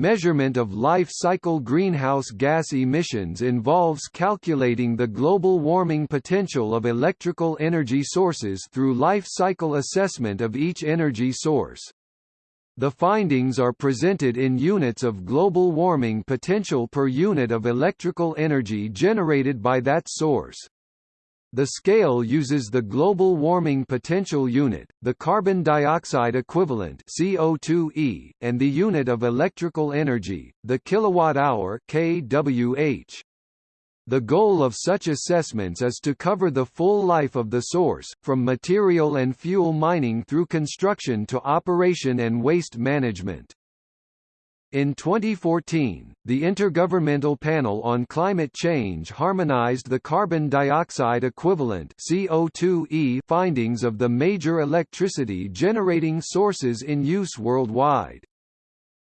Measurement of life cycle greenhouse gas emissions involves calculating the global warming potential of electrical energy sources through life cycle assessment of each energy source. The findings are presented in units of global warming potential per unit of electrical energy generated by that source. The scale uses the global warming potential unit, the carbon dioxide equivalent CO2e, and the unit of electrical energy, the kilowatt-hour kWh. The goal of such assessments is to cover the full life of the source, from material and fuel mining through construction to operation and waste management. In 2014, the Intergovernmental Panel on Climate Change harmonized the carbon dioxide equivalent CO2e findings of the major electricity generating sources in use worldwide.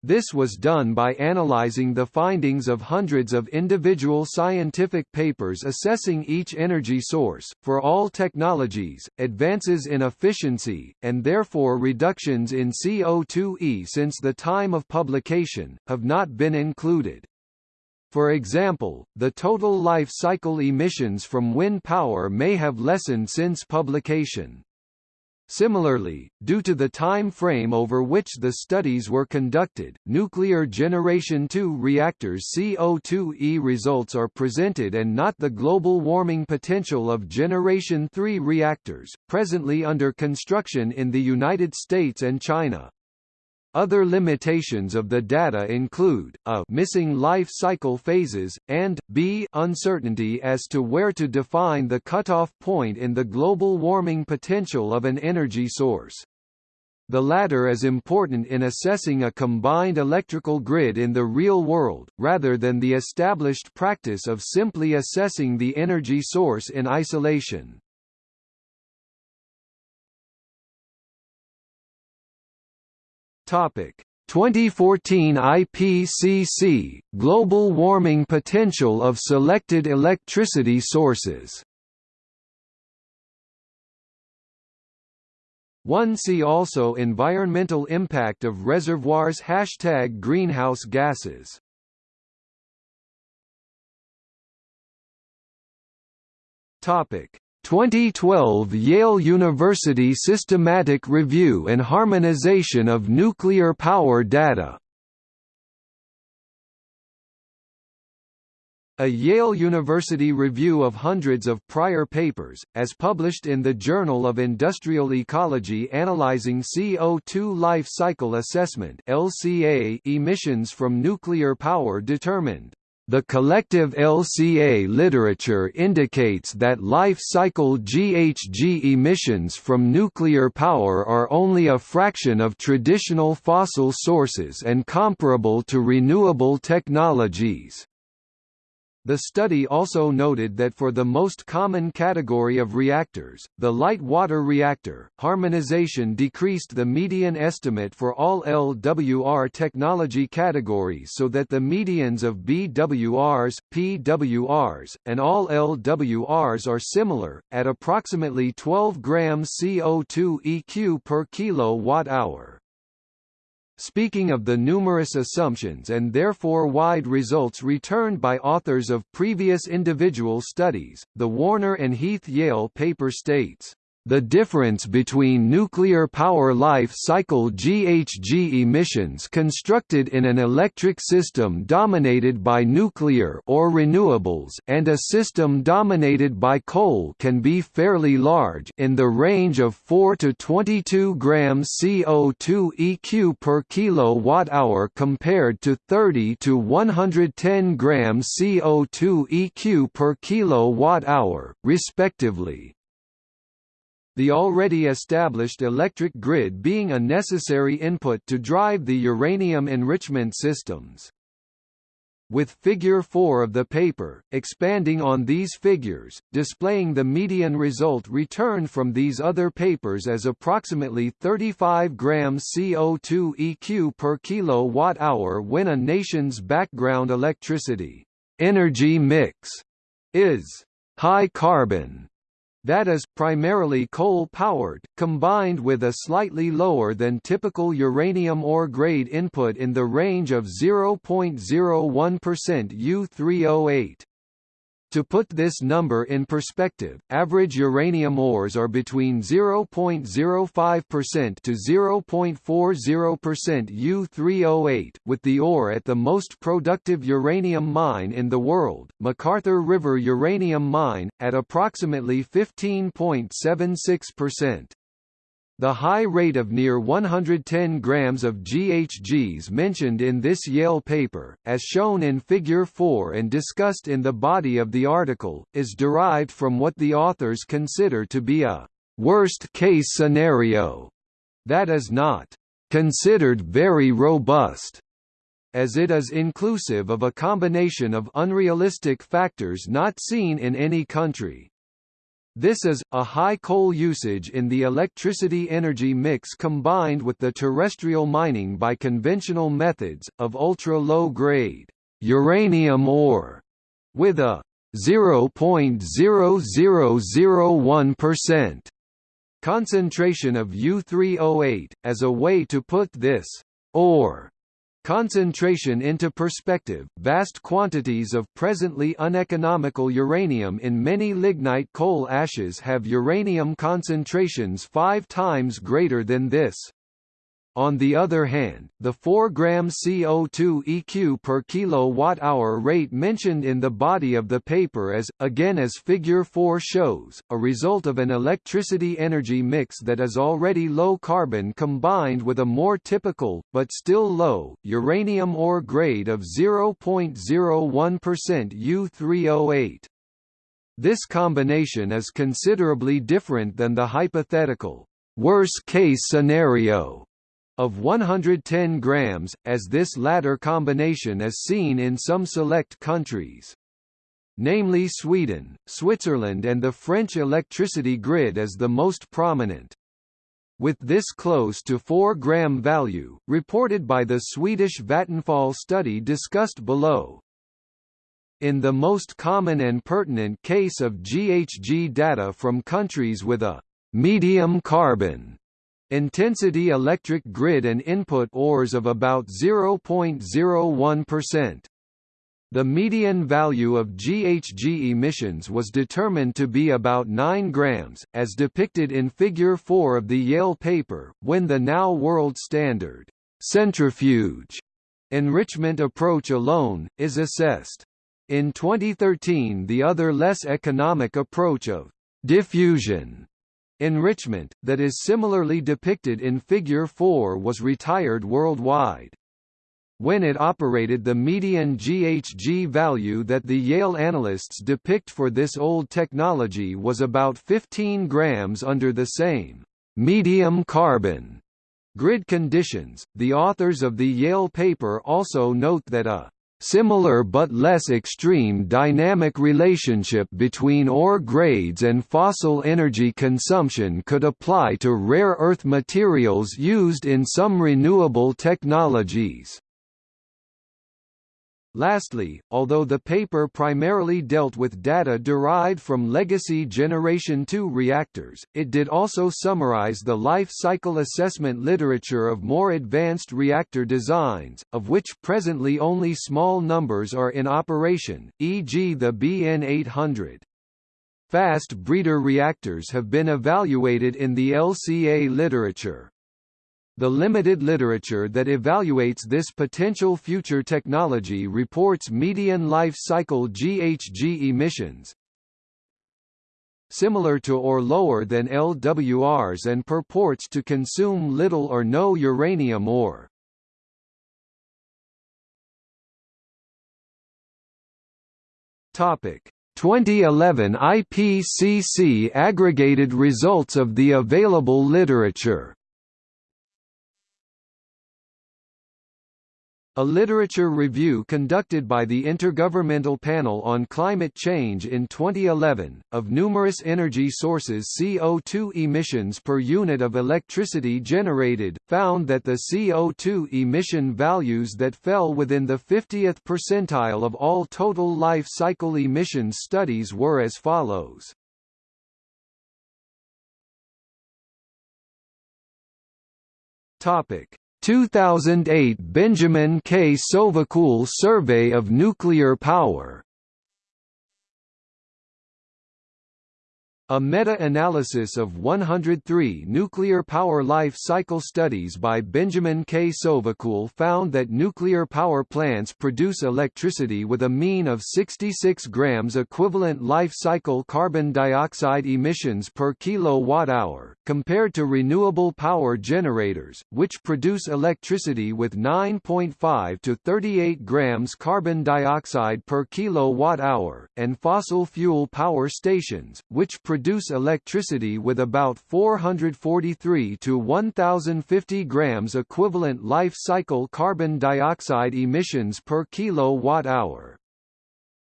This was done by analyzing the findings of hundreds of individual scientific papers assessing each energy source. For all technologies, advances in efficiency, and therefore reductions in CO2e since the time of publication, have not been included. For example, the total life cycle emissions from wind power may have lessened since publication. Similarly, due to the time frame over which the studies were conducted, nuclear Generation II reactors CO2e results are presented and not the global warming potential of Generation III reactors, presently under construction in the United States and China. Other limitations of the data include, a missing life cycle phases, and b uncertainty as to where to define the cutoff point in the global warming potential of an energy source. The latter is important in assessing a combined electrical grid in the real world, rather than the established practice of simply assessing the energy source in isolation. Topic. 2014 IPCC Global warming potential of selected electricity sources. One see also environmental impact of reservoirs Hashtag greenhouse gases. Topic 2012 Yale University Systematic Review and Harmonization of Nuclear Power Data. A Yale University review of hundreds of prior papers, as published in the Journal of Industrial Ecology analyzing CO2 life cycle assessment (LCA) emissions from nuclear power determined the collective LCA literature indicates that life cycle GHG emissions from nuclear power are only a fraction of traditional fossil sources and comparable to renewable technologies. The study also noted that for the most common category of reactors, the light water reactor, harmonization decreased the median estimate for all LWR technology categories so that the medians of BWRs, PWRs, and all LWRs are similar, at approximately 12 grams CO2 EQ per kilowatt-hour. Speaking of the numerous assumptions and therefore wide results returned by authors of previous individual studies, the Warner and Heath Yale paper states, the difference between nuclear power life cycle GHG emissions constructed in an electric system dominated by nuclear or renewables and a system dominated by coal can be fairly large in the range of 4 to 22 grams CO2 EQ per kilowatt-hour compared to 30 to 110 grams CO2 EQ per kilowatt-hour, respectively the already established electric grid being a necessary input to drive the uranium enrichment systems. With Figure 4 of the paper, expanding on these figures, displaying the median result returned from these other papers as approximately 35 grams CO2 EQ per kilowatt-hour when a nation's background electricity energy mix is high carbon that is, primarily coal-powered, combined with a slightly lower than typical uranium ore grade input in the range of 0.01% U3O8. To put this number in perspective, average uranium ores are between 0.05% to 0.40% U3O8, with the ore at the most productive uranium mine in the world, MacArthur River Uranium Mine, at approximately 15.76%. The high rate of near 110 grams of GHGs mentioned in this Yale paper, as shown in Figure 4 and discussed in the body of the article, is derived from what the authors consider to be a worst-case scenario that is not considered very robust as it is inclusive of a combination of unrealistic factors not seen in any country. This is, a high coal usage in the electricity energy mix combined with the terrestrial mining by conventional methods, of ultra-low grade uranium ore, with a 0.0001% concentration of U3O8, as a way to put this ore Concentration into perspective, vast quantities of presently uneconomical uranium in many lignite coal ashes have uranium concentrations five times greater than this. On the other hand, the 4 gram CO2 EQ per kilowatt-hour rate mentioned in the body of the paper is, again as Figure 4 shows, a result of an electricity energy mix that is already low carbon combined with a more typical, but still low, uranium ore grade of 0.01% U3O8. This combination is considerably different than the hypothetical worst-case scenario of 110 grams, as this latter combination is seen in some select countries. Namely Sweden, Switzerland and the French electricity grid as the most prominent. With this close to 4 gram value, reported by the Swedish Vattenfall study discussed below, in the most common and pertinent case of GHG data from countries with a medium carbon Intensity electric grid and input ores of about 0.01%. The median value of GHG emissions was determined to be about 9 grams, as depicted in Figure 4 of the Yale paper, when the now world standard centrifuge enrichment approach alone, is assessed. In 2013 the other less economic approach of diffusion Enrichment, that is similarly depicted in Figure 4 was retired worldwide. When it operated the median GHG value that the Yale analysts depict for this old technology was about 15 grams under the same medium carbon grid conditions. The authors of the Yale paper also note that a Similar but less extreme dynamic relationship between ore grades and fossil energy consumption could apply to rare earth materials used in some renewable technologies. Lastly, although the paper primarily dealt with data derived from legacy Generation II reactors, it did also summarize the life cycle assessment literature of more advanced reactor designs, of which presently only small numbers are in operation, e.g. the BN800. Fast breeder reactors have been evaluated in the LCA literature. The limited literature that evaluates this potential future technology reports median life cycle GHG emissions similar to or lower than LWRs and purports to consume little or no uranium ore. Topic 2011 IPCC aggregated results of the available literature A literature review conducted by the Intergovernmental Panel on Climate Change in 2011, of numerous energy sources CO2 emissions per unit of electricity generated, found that the CO2 emission values that fell within the 50th percentile of all total life cycle emissions studies were as follows. Topic. 2008 Benjamin K. Sovacool Survey of Nuclear Power A meta-analysis of 103 nuclear power life cycle studies by Benjamin K. Sovacool found that nuclear power plants produce electricity with a mean of 66 grams equivalent life cycle carbon dioxide emissions per kilowatt-hour, compared to renewable power generators, which produce electricity with 9.5 to 38 grams carbon dioxide per kilowatt-hour, and fossil fuel power stations, which produce produce electricity with about 443 to 1050 grams equivalent life cycle carbon dioxide emissions per kilowatt-hour.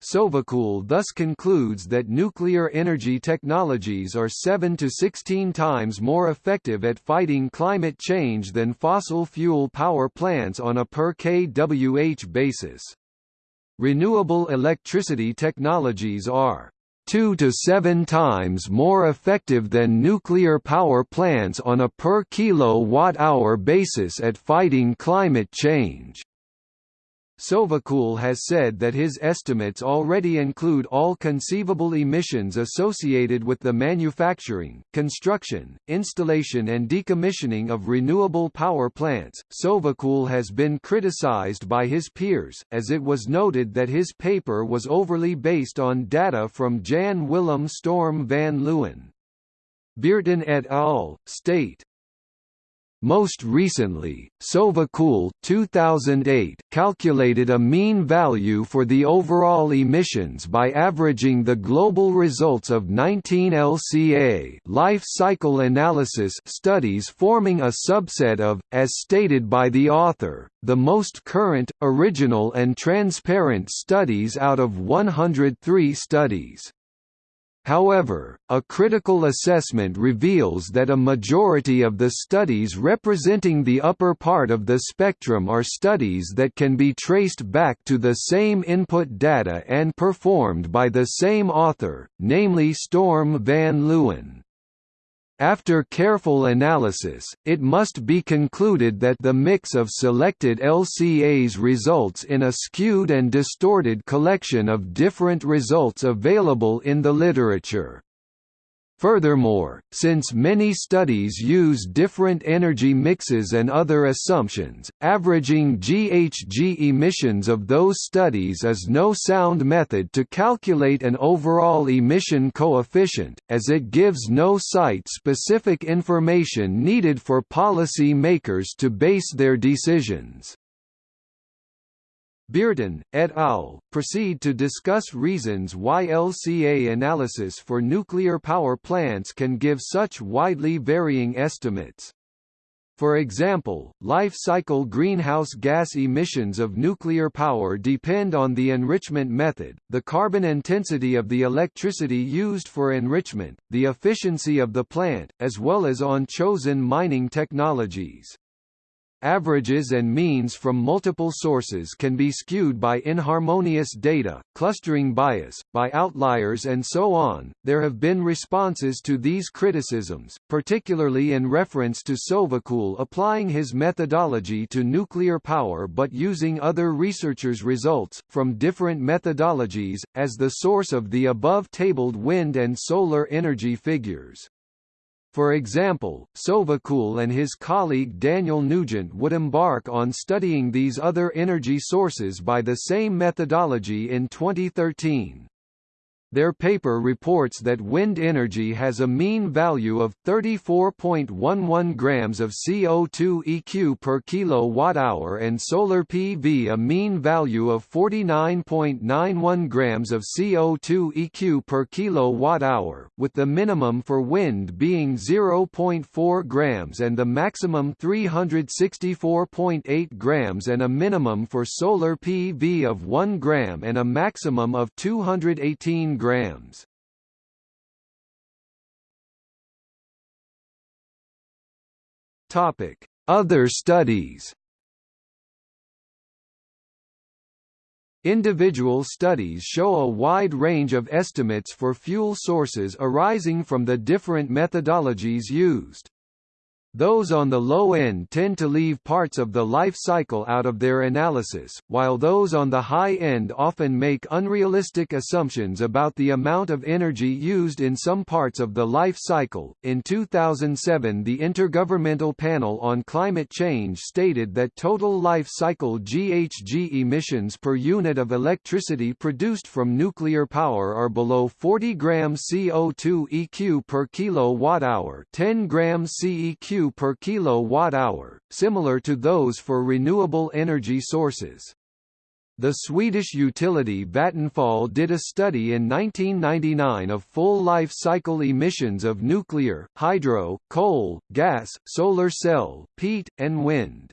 Sovacool thus concludes that nuclear energy technologies are 7 to 16 times more effective at fighting climate change than fossil fuel power plants on a per kWh basis. Renewable electricity technologies are two to seven times more effective than nuclear power plants on a per kilowatt-hour basis at fighting climate change. Sovacool has said that his estimates already include all conceivable emissions associated with the manufacturing, construction, installation and decommissioning of renewable power plants. Sovacool has been criticized by his peers, as it was noted that his paper was overly based on data from Jan Willem Storm van Leeuwen. Beerten et al. state most recently, Sovacool 2008 calculated a mean value for the overall emissions by averaging the global results of 19 LCA life cycle analysis studies forming a subset of, as stated by the author, the most current, original and transparent studies out of 103 studies. However, a critical assessment reveals that a majority of the studies representing the upper part of the spectrum are studies that can be traced back to the same input data and performed by the same author, namely Storm van Leeuwen. After careful analysis, it must be concluded that the mix of selected LCAs results in a skewed and distorted collection of different results available in the literature. Furthermore, since many studies use different energy mixes and other assumptions, averaging GHG emissions of those studies is no sound method to calculate an overall emission coefficient, as it gives no site-specific information needed for policy makers to base their decisions. Beerten, et al., proceed to discuss reasons why LCA analysis for nuclear power plants can give such widely varying estimates. For example, life cycle greenhouse gas emissions of nuclear power depend on the enrichment method, the carbon intensity of the electricity used for enrichment, the efficiency of the plant, as well as on chosen mining technologies. Averages and means from multiple sources can be skewed by inharmonious data, clustering bias, by outliers and so on. There have been responses to these criticisms, particularly in reference to Sovacool applying his methodology to nuclear power but using other researchers' results, from different methodologies, as the source of the above-tabled wind and solar energy figures. For example, Sovacool and his colleague Daniel Nugent would embark on studying these other energy sources by the same methodology in 2013. Their paper reports that wind energy has a mean value of 34.11 grams of CO2 EQ per kilowatt-hour and solar PV a mean value of 49.91 grams of CO2 EQ per kilowatt-hour, with the minimum for wind being 0.4 grams and the maximum 364.8 grams and a minimum for solar PV of 1 gram and a maximum of 218 grams. Topic: Other studies. Individual studies show a wide range of estimates for fuel sources arising from the different methodologies used. Those on the low end tend to leave parts of the life cycle out of their analysis, while those on the high end often make unrealistic assumptions about the amount of energy used in some parts of the life cycle. In 2007, the Intergovernmental Panel on Climate Change stated that total life cycle GHG emissions per unit of electricity produced from nuclear power are below 40 grams CO2 EQ per kilowatt hour, 10 grams CEQ per kilowatt-hour, similar to those for renewable energy sources. The Swedish utility Vattenfall did a study in 1999 of full life cycle emissions of nuclear, hydro, coal, gas, solar cell, peat, and wind.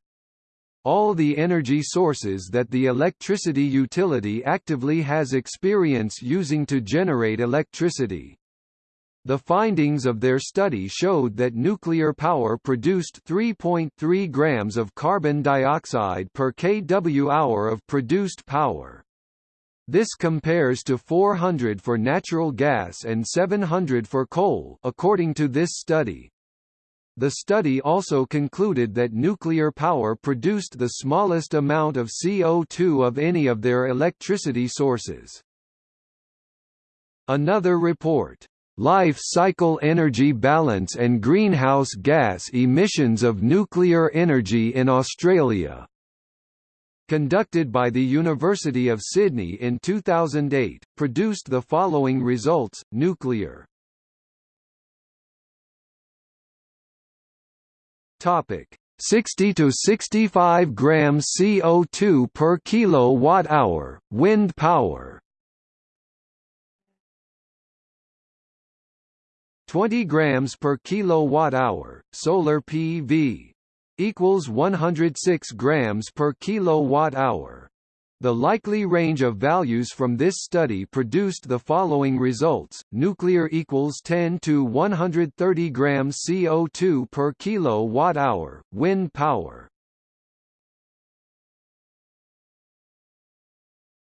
All the energy sources that the electricity utility actively has experience using to generate electricity. The findings of their study showed that nuclear power produced 3.3 grams of carbon dioxide per kWh of produced power. This compares to 400 for natural gas and 700 for coal according to this study. The study also concluded that nuclear power produced the smallest amount of CO2 of any of their electricity sources. Another report life cycle energy balance and greenhouse gas emissions of nuclear energy in Australia. Conducted by the University of Sydney in 2008, produced the following results, nuclear. Topic. 60 to 65 grams CO2 per kilowatt hour, wind power 20 grams per kilowatt hour solar PV equals 106 grams per kilowatt hour the likely range of values from this study produced the following results: nuclear equals 10 to 130 grams CO2 per kilowatt hour, wind power.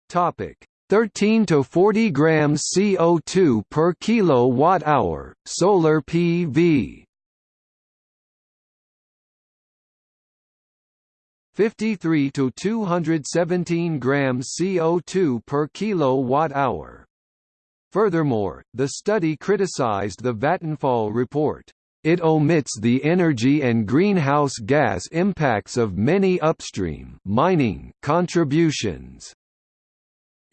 Topic: 13 to 40 grams CO2 per kilowatt hour, solar PV. 53 to 217 grams CO2 per kilowatt hour. Furthermore, the study criticized the Vattenfall report. It omits the energy and greenhouse gas impacts of many upstream mining contributions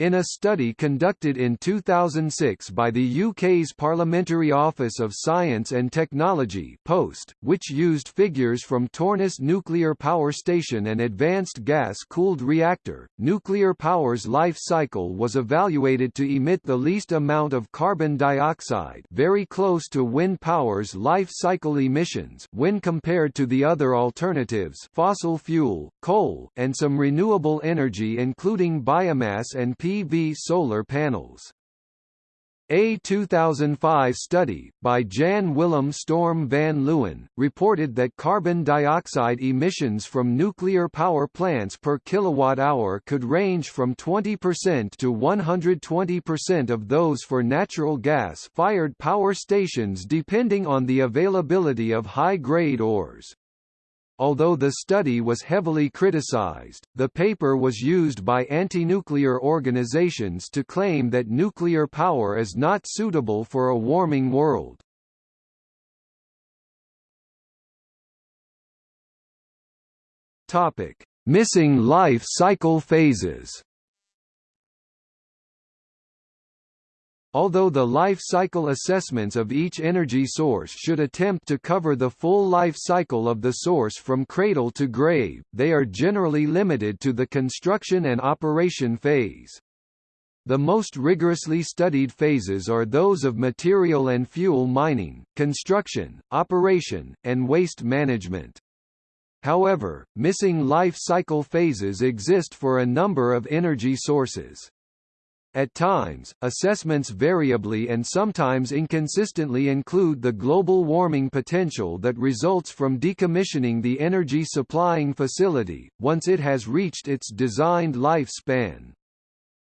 in a study conducted in 2006 by the UK's Parliamentary Office of Science and Technology (POST), which used figures from Torness Nuclear Power Station and Advanced Gas-Cooled Reactor, nuclear power's life cycle was evaluated to emit the least amount of carbon dioxide, very close to wind power's life cycle emissions when compared to the other alternatives, fossil fuel, coal, and some renewable energy including biomass and PV solar panels. A 2005 study, by Jan Willem Storm van Leeuwen, reported that carbon dioxide emissions from nuclear power plants per kilowatt-hour could range from 20% to 120% of those for natural gas-fired power stations depending on the availability of high-grade ores. Although the study was heavily criticized, the paper was used by anti-nuclear organizations to claim that nuclear power is not suitable for a warming world. Topic: Missing life cycle phases. Although the life cycle assessments of each energy source should attempt to cover the full life cycle of the source from cradle to grave, they are generally limited to the construction and operation phase. The most rigorously studied phases are those of material and fuel mining, construction, operation, and waste management. However, missing life cycle phases exist for a number of energy sources. At times, assessments variably and sometimes inconsistently include the global warming potential that results from decommissioning the energy supplying facility, once it has reached its designed lifespan.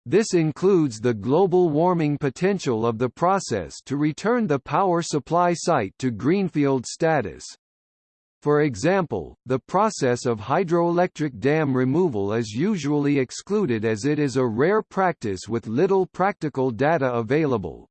This includes the global warming potential of the process to return the power supply site to greenfield status. For example, the process of hydroelectric dam removal is usually excluded as it is a rare practice with little practical data available.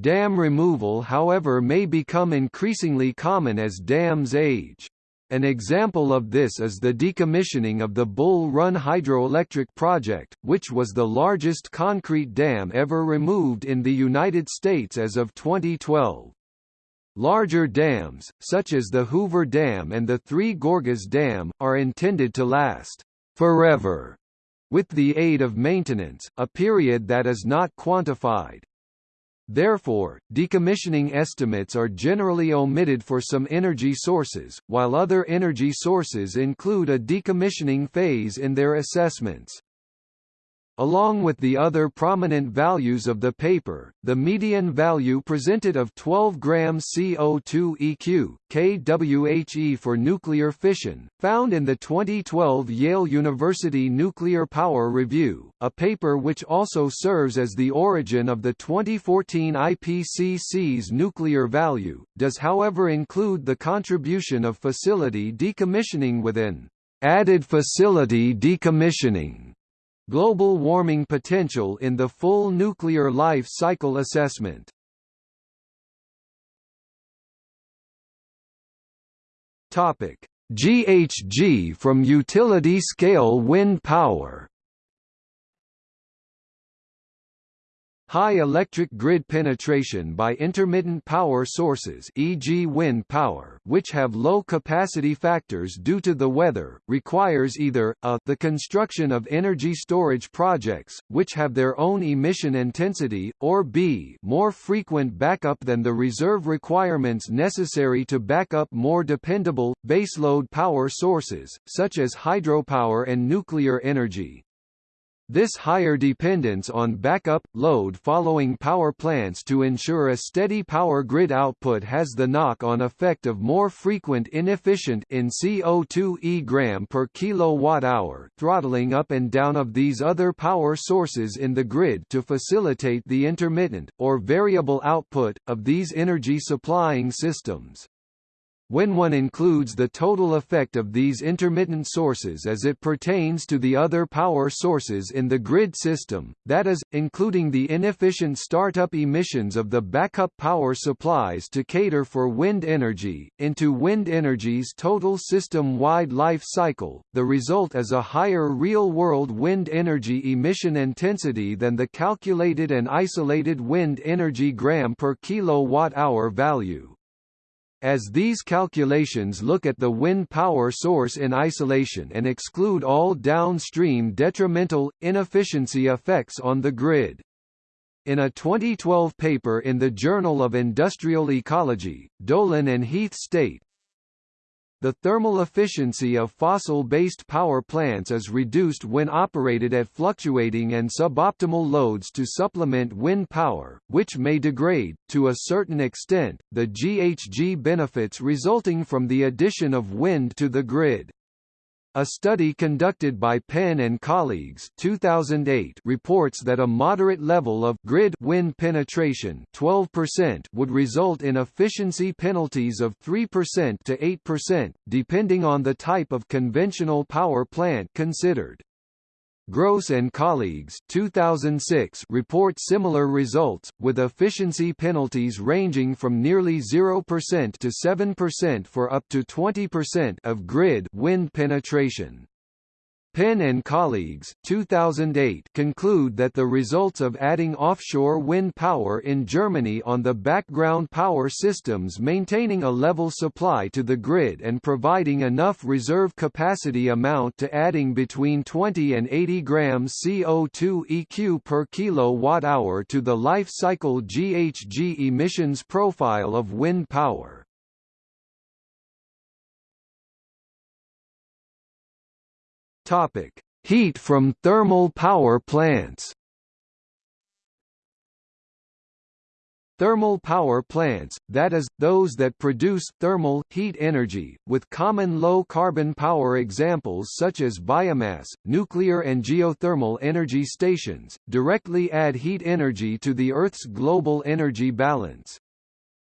Dam removal however may become increasingly common as dams age. An example of this is the decommissioning of the Bull Run hydroelectric project, which was the largest concrete dam ever removed in the United States as of 2012. Larger dams, such as the Hoover Dam and the Three Gorges Dam, are intended to last forever with the aid of maintenance, a period that is not quantified. Therefore, decommissioning estimates are generally omitted for some energy sources, while other energy sources include a decommissioning phase in their assessments. Along with the other prominent values of the paper, the median value presented of 12 grams CO2 EQ, kWHE for nuclear fission, found in the 2012 Yale University Nuclear Power Review, a paper which also serves as the origin of the 2014 IPCC's nuclear value, does however include the contribution of facility decommissioning within added facility decommissioning Global warming potential in the full nuclear life cycle assessment. Topic: GHG from utility scale wind power. High electric grid penetration by intermittent power sources e.g. wind power which have low capacity factors due to the weather, requires either, a the construction of energy storage projects, which have their own emission intensity, or b more frequent backup than the reserve requirements necessary to back up more dependable, baseload power sources, such as hydropower and nuclear energy. This higher dependence on backup, load following power plants to ensure a steady power grid output has the knock-on effect of more frequent inefficient in CO2 e gram per kilowatt-hour throttling up and down of these other power sources in the grid to facilitate the intermittent, or variable output, of these energy supplying systems. When one includes the total effect of these intermittent sources as it pertains to the other power sources in the grid system, that is, including the inefficient startup emissions of the backup power supplies to cater for wind energy, into wind energy's total system-wide life cycle, the result is a higher real-world wind energy emission intensity than the calculated and isolated wind energy gram per kilowatt-hour value as these calculations look at the wind power source in isolation and exclude all downstream detrimental, inefficiency effects on the grid. In a 2012 paper in the Journal of Industrial Ecology, Dolan and Heath state, the thermal efficiency of fossil-based power plants is reduced when operated at fluctuating and suboptimal loads to supplement wind power, which may degrade, to a certain extent, the GHG benefits resulting from the addition of wind to the grid. A study conducted by Pehnt and colleagues 2008 reports that a moderate level of grid wind penetration 12% would result in efficiency penalties of 3% to 8%, depending on the type of conventional power plant considered. Gross and colleagues 2006 report similar results, with efficiency penalties ranging from nearly 0% to 7% for up to 20% of grid wind penetration. Pehnt and colleagues 2008 conclude that the results of adding offshore wind power in Germany on the background power systems maintaining a level supply to the grid and providing enough reserve capacity amount to adding between 20 and 80 grams CO2 EQ per kilowatt-hour to the life cycle GHG emissions profile of wind power. Topic: Heat from thermal power plants. Thermal power plants, that is, those that produce thermal heat energy, with common low-carbon power examples such as biomass, nuclear and geothermal energy stations, directly add heat energy to the Earth's global energy balance.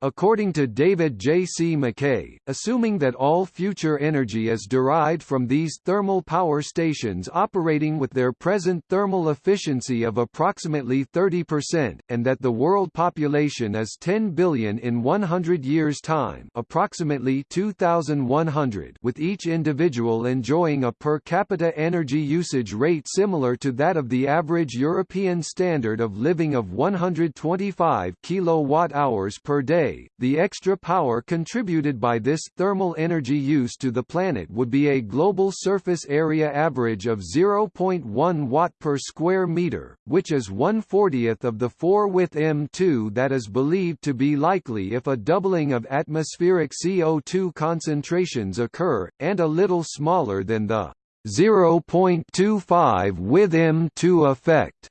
According to David J. C. MacKay, assuming that all future energy is derived from these thermal power stations operating with their present thermal efficiency of approximately 30%, and that the world population is 10 billion in 100 years' time approximately 2100 with each individual enjoying a per capita energy usage rate similar to that of the average European standard of living of 125 kilowatt-hours per day, the extra power contributed by this thermal energy use to the planet would be a global surface area average of 0.1 watt per square meter, which is 1/40th of the 4 with M2 that is believed to be likely if a doubling of atmospheric CO2 concentrations occur, and a little smaller than the 0.25 with M2 effect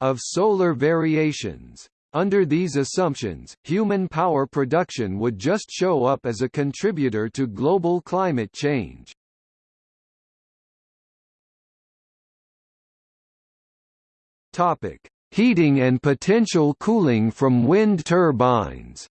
of solar variations. Under these assumptions, human power production would just show up as a contributor to global climate change. Topic: Heating and potential cooling from wind turbines.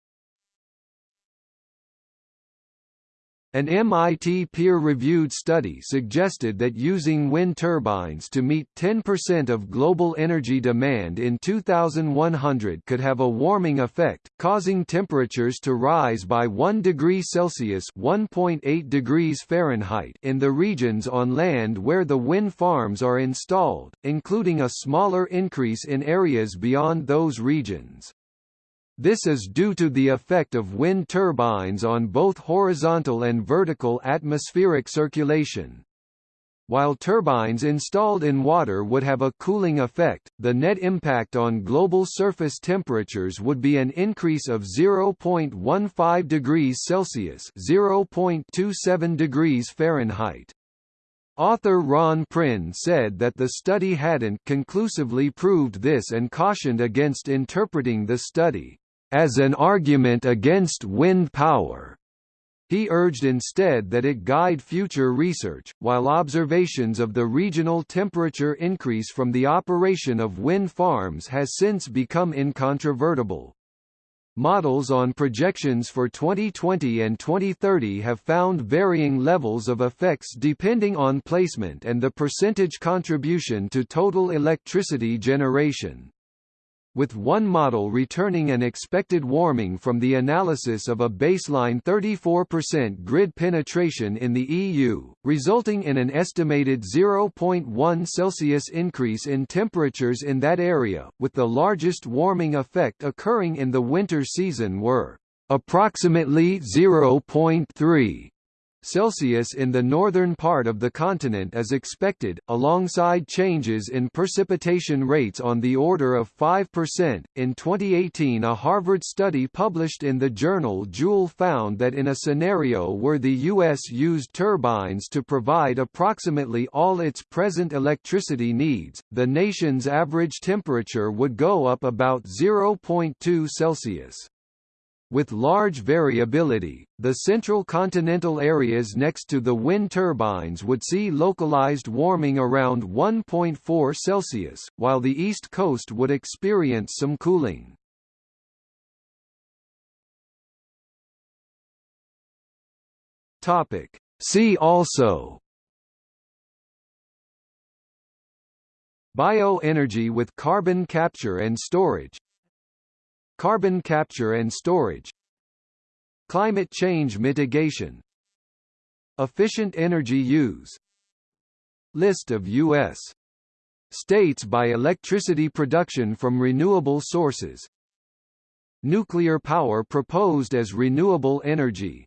An MIT peer-reviewed study suggested that using wind turbines to meet 10% of global energy demand in 2100 could have a warming effect, causing temperatures to rise by 1 degree Celsius (1.8 degrees Fahrenheit) in the regions on land where the wind farms are installed, including a smaller increase in areas beyond those regions. This is due to the effect of wind turbines on both horizontal and vertical atmospheric circulation. While turbines installed in water would have a cooling effect, the net impact on global surface temperatures would be an increase of 0.15 degrees Celsius (0.27 degrees Fahrenheit). Author Ron Prinn said that the study hadn't conclusively proved this and cautioned against interpreting the study as an argument against wind power. He urged instead that it guide future research, while observations of the regional temperature increase from the operation of wind farms has since become incontrovertible. Models on projections for 2020 and 2030 have found varying levels of effects depending on placement and the percentage contribution to total electricity generation with one model returning an expected warming from the analysis of a baseline 34% grid penetration in the EU, resulting in an estimated 0.1 Celsius increase in temperatures in that area, with the largest warming effect occurring in the winter season were approximately 0.3 Celsius in the northern part of the continent is expected, alongside changes in precipitation rates on the order of 5%. In 2018, a Harvard study published in the journal Joule found that in a scenario where the U.S. used turbines to provide approximately all its present electricity needs, the nation's average temperature would go up about 0.2 Celsius. With large variability, the central continental areas next to the wind turbines would see localized warming around 1.4 Celsius, while the east coast would experience some cooling. Topic. See also Bioenergy with carbon capture and storage Carbon capture and storage Climate change mitigation Efficient energy use List of U.S. states by electricity production from renewable sources Nuclear power proposed as renewable energy